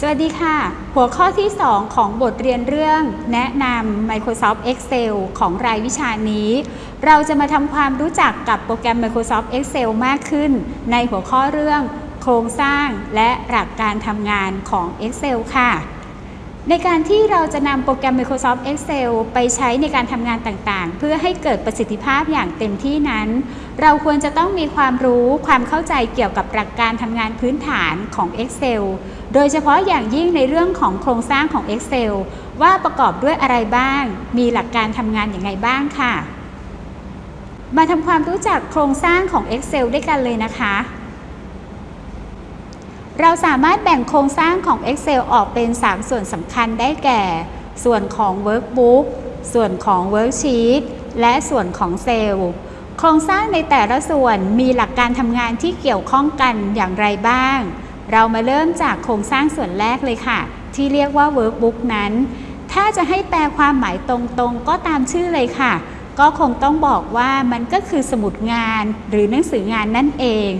สวัสดีค่ะ หัวข้อที่ 2 ของบทเรียนเรื่อง แนะนำ Microsoft Excel ของรายวิชานี้ เราจะมาทำความรู้จักกับโปรแกรม Microsoft Excel มากขึ้น ในหัวข้อเรื่อง โครงสร้างและหลักการทำงานของ Excel ค่ะ ในการที่เราจะนำโปรแกรม Microsoft Excel ไปใช้ในการทำงานต่างๆ เพื่อให้เกิดประสิทธิภาพอย่างเต็มที่นั้น เราควรจะต้องมีความรู้ความเข้าใจเกี่ยวกับหลักการทำงานพื้นฐานของ Excel โดยเฉพาะอย่างยิ่งในเรื่องของโครงสร้างของ Excel ว่าประกอบด้วยอะไรบ้าง มีหลักการทำงานอย่างไรบ้างค่ะ มาทำความรู้จักโครงสร้างของ Excel ด้วยกันเลยนะคะ เราสามารถแบ่งโครงสร้างของ Excel ออกเป็น 3 ส่วนสำคัญได้แก่ ส่วนของ Workbook ส่วนของ Worksheet และส่วนของเซลล์โครงสร้างในแต่ละส่วนมีหลักการทำงานที่เกี่ยวข้องกันอย่างไรบ้าง เรามาเริ่มจากโครงสร้างส่วนแรกเลยค่ะ ที่เรียกว่า Workbook นั้น ถ้าจะให้แปลความหมายตรงๆ ก็ตามชื่อเลยค่ะ ก็คงต้องบอกว่ามันก็คือสมุดงานหรือหนังสืองานนั่นเอง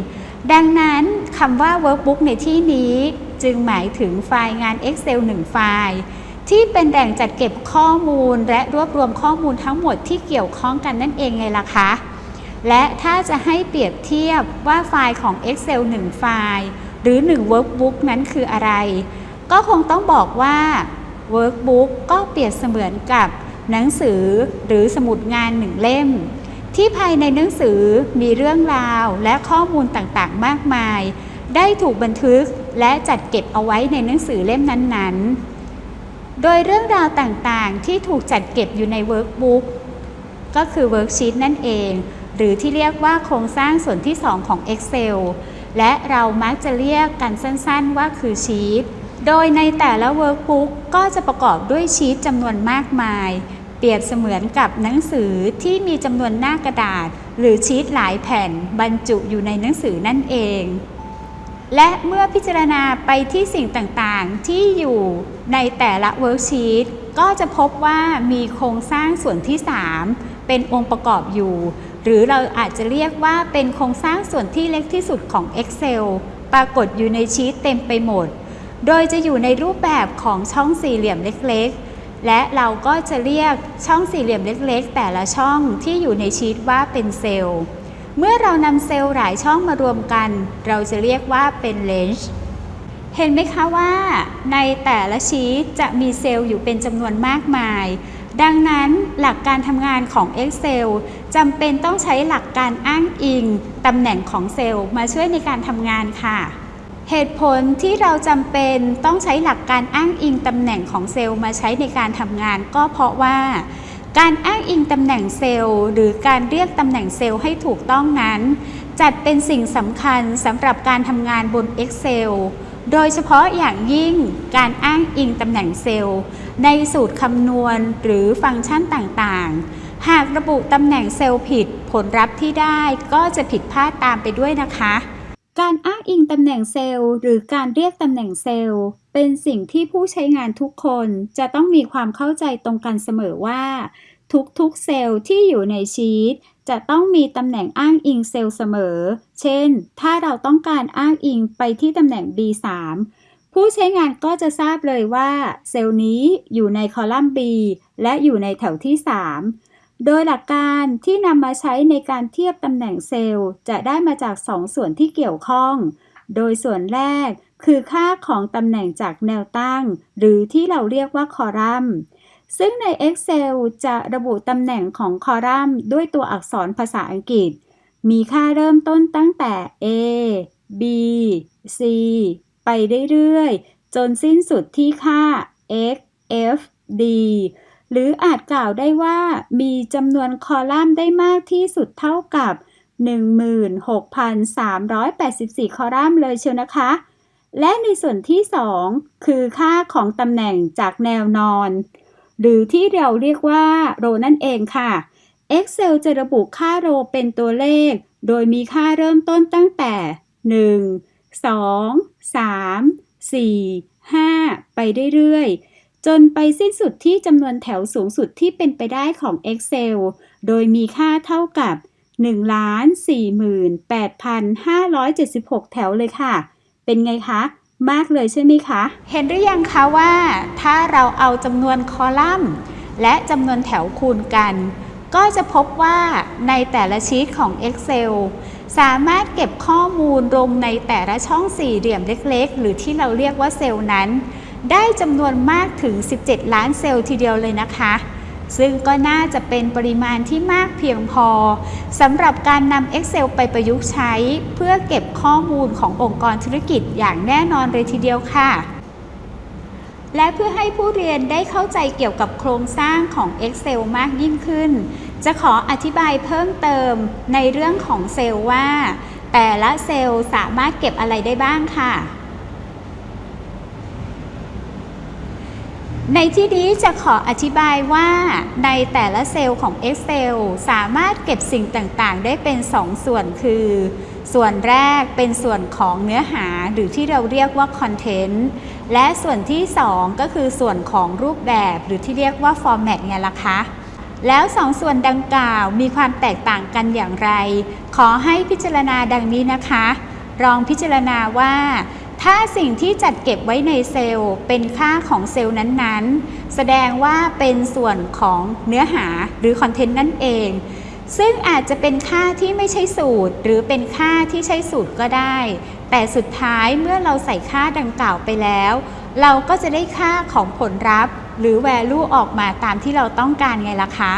ดังนั้นคำว่า workbook ในที่นี้จึงหมายถึงไฟล์งาน Excel 1 ไฟล์ ที่เป็นแหล่งจัดเก็บข้อมูลและรวบรวมข้อมูลทั้งหมดที่เกี่ยวข้องกันนั่นเองไงล่ะคะ และถ้าจะให้เปรียบเทียบว่าไฟล์ของ Excel 1 ไฟล์ หรือ 1 workbook นั้นคืออะไร ก็คงต้องบอกว่า workbook ก็เปรียบเสมือนกับหนังสือหรือสมุดงานหนึ่งเล่ม ที่ภายในหนังสือมีเรื่องราวและข้อมูลต่างๆ มากมาย ได้ถูกบันทึกและจัดเก็บเอาไว้ในหนังสือเล่มนั้นๆ โดยเรื่องราวต่างๆ ที่ถูกจัดเก็บอยู่ใน workbookก็คือ worksheet นั่นเอง หรือที่เรียกว่าโครงสร้างส่วนที่ 2 ของ Excel และเรามักจะเรียกกันสั้นๆ ว่าคือชีตโดยในแต่ละ workbook ก็จะประกอบด้วยชีตจำนวนมากมาย เปรียบเสมือนกับหนังสือที่มีจำนวนหน้ากระดาษ หรือชีตหลายแผ่นบรรจุอยู่ในหนังสือนั่นเอง และเมื่อพิจารณาไปที่สิ่งต่างๆ ที่อยู่ในแต่ละ worksheetก็จะพบว่ามีโครงสร้างส่วนที่ 3 เป็นองค์ประกอบอยู่ หรือเราอาจจะเรียกว่าเป็นโครงสร้างส่วนที่เล็กที่สุดของ Excel ปรากฏอยู่ในชีตเต็มไปหมด โดยจะอยู่ในรูปแบบของช่องสี่เหลี่ยมเล็ก และเราก็จะเรียกช่องสี่เหลี่ยมเล็ก ๆ แต่ละช่องที่อยู่ในชีตว่าเป็นเซลล์ เมื่อเรานำเซลล์หลายช่องมารวมกัน เราจะเรียกว่าเป็นเลนจ์เห็นไหมคะว่า ในแต่ละชีตจะมีเซลล์อยู่เป็นจำนวนมากมาย ดังนั้นหลักการทำงานของ Excel จำเป็นต้องใช้หลักการอ้างอิงตำแหน่งของเซลล์มาช่วยในการทำงานค่ะ เหตุผลที่เราจำเป็นต้องใช้หลักการอ้างอิงตำแหน่งของเซลล์มาใช้ในการทำงาน ก็เพราะว่าการอ้างอิงตำแหน่งเซลล์ หรือการเรียกตำแหน่งเซลล์ให้ถูกต้องนั้น จัดเป็นสิ่งสำคัญสำหรับการทำงานบน Excel โดยเฉพาะอย่างยิ่งการอ้างอิงตำแหน่งเซลล์ ในสูตรคำนวณหรือฟังก์ชันต่างๆ หากระบุตำแหน่งเซลล์ผิดผลลัพธ์ที่ได้ก็จะผิดพลาดตามไปด้วยนะคะ การอ้างอิงตำแหน่งเซลล์ หรือการเรียกตำแหน่งเซลล์ เป็นสิ่งที่ผู้ใช้งานทุกคนจะต้องมีความเข้าใจตรงกันเสมอว่า ทุกๆเซลล์ที่อยู่ในชีตจะต้องมีตำแหน่งอ้างอิงเซลล์เสมอ เช่น ถ้าเราต้องการอ้างอิงไปที่ตำแหน่ง B3 ผู้ใช้งานก็จะทราบเลยว่า เซลล์นี้อยู่ในคอลัมน์ B และอยู่ในแถวที่ 3 โดยหลักการที่นำมาใช้ในการเทียบตำแหน่งเซลล์จะได้มาจาก2ส่วนที่เกี่ยวข้อง โดยส่วนแรกคือค่าของตำแหน่งจากแนวตั้ง หรือที่เราเรียกว่าคอลัมน์ ซึ่งใน Excel จะระบุตำแหน่งของคอลัมน์ด้วยตัวอักษรภาษาอังกฤษ มีค่าเริ่มต้นตั้งแต่ A B C ไปเรื่อยๆ จนสิ้นสุดที่ค่า X F D หรืออาจกล่าวได้ว่ามีจำนวนคอลัมน์ได้มากที่สุดเท่ากับ 16,384 คอลัมน์เลยเชียวนะคะ และในส่วนที่ 2 คือค่าของตำแหน่งจากแนวนอน หรือที่เราเรียกว่าโรนั่นเองค่ะ Excel จะระบุค่าโรเป็นตัวเลข โดยมีค่าเริ่มต้นตั้งแต่ 1 2 3 4 5 ไปเรื่อยๆ จนไปสิ้นสุดที่จำนวนแถวสูงสุดที่เป็นไปได้ของ Excel โดยมีค่าเท่ากับ 1,48,576 แถวเลยค่ะ เป็นไงคะ มากเลยใช่ไหมคะ เห็นหรือยังคะว่า ถ้าเราเอาจำนวนคอลัมน์ และจำนวนแถวคูณกัน ก็จะพบว่าในแต่ละชีตของ Excel สามารถเก็บข้อมูลลงในแต่ละช่องสี่เหลี่ยมเล็ก ๆ หรือที่เราเรียกว่าเซลล์นั้น ได้จำนวนมากถึง 17 ล้านเซลล์ทีเดียวเลยนะคะ ซึ่งก็น่าจะเป็นปริมาณที่มากเพียงพอสำหรับการนำ Excel ไปประยุกต์ใช้ เพื่อเก็บข้อมูลขององค์กรธุรกิจอย่างแน่นอนเลยทีเดียวค่ะและเพื่อให้ผู้เรียนได้เข้าใจเกี่ยวกับโครงสร้างของ Excel มากยิ่งขึ้น จะขออธิบายเพิ่มเติมในเรื่องของเซลล์ว่า แต่ละเซลล์สามารถเก็บอะไรได้บ้างค่ะ ในที่นี้จะขออธิบายว่าในแต่ละเซลล์ของ Excel สามารถเก็บสิ่งต่างๆ ได้เป็น 2 ส่วนคือ ส่วนแรกเป็นส่วนของเนื้อหาหรือที่เราเรียกว่า Content และส่วนที่ 2 ก็คือส่วนของรูปแบบหรือที่เรียกว่า Format ไงล่ะคะแล้วสองส่วนดังกล่าวมีความแตกต่างกันอย่างไร ขอให้พิจารณาดังนี้นะคะลองพิจารณาว่า ถ้าสิ่งที่จัดเก็บไว้ในเซลล์ เป็นค่าของเซลล์นั้นๆ แสดงว่าเป็นส่วนของเนื้อหาหรือคอนเทนต์นั่นเอง ซึ่งอาจจะเป็นค่าที่ไม่ใช่สูตร หรือเป็นค่าที่ใช้สูตรก็ได้ แต่สุดท้ายเมื่อเราใส่ค่าดังกล่าวไปแล้ว เราก็จะได้ค่าของผลลัพธ์ หรือ value ออกมาตามที่เราต้องการไงล่ะคะ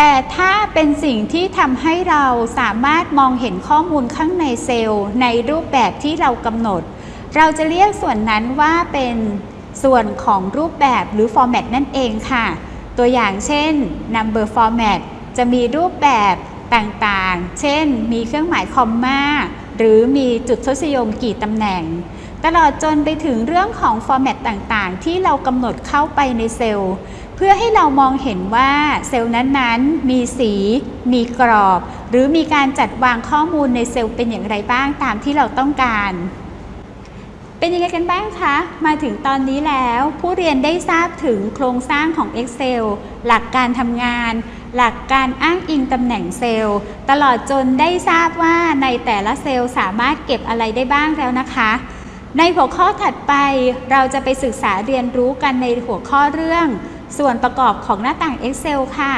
แต่ถ้าเป็นสิ่งที่ทำให้เราสามารถมองเห็นข้อมูลข้างในเซลล์ ในรูปแบบที่เรากำหนด เราจะเรียกส่วนนั้นว่าเป็นส่วนของรูปแบบหรือ format นั่นเองค่ะ ตัวอย่างเช่น number format จะมีรูปแบบต่างๆ เช่น มีเครื่องหมายคอมมาหรือมีจุดทศนิยมกี่ตำแหน่ง ตลอดจนไปถึงเรื่องของ format ต่างๆ ที่เรากำหนดเข้าไปในเซลล์ เพื่อให้เรามองเห็นว่าเซลล์นั้นๆ มีสี มีกรอบ หรือมีการจัดวางข้อมูลในเซลล์เป็นอย่างไรบ้างตามที่เราต้องการ เป็นยังไงกันบ้างคะ มาถึงตอนนี้แล้ว ผู้เรียนได้ทราบถึงโครงสร้างของ Excel หลักการทำงาน หลักการอ้างอิงตำแหน่งเซลล์ ตลอดจนได้ทราบว่าในแต่ละเซลล์สามารถเก็บอะไรได้บ้างแล้วนะคะในหัวข้อถัดไปเราจะไปศึกษาเรียนรู้กันในหัวข้อเรื่อง ส่วนประกอบของหน้าต่าง Excel ค่ะ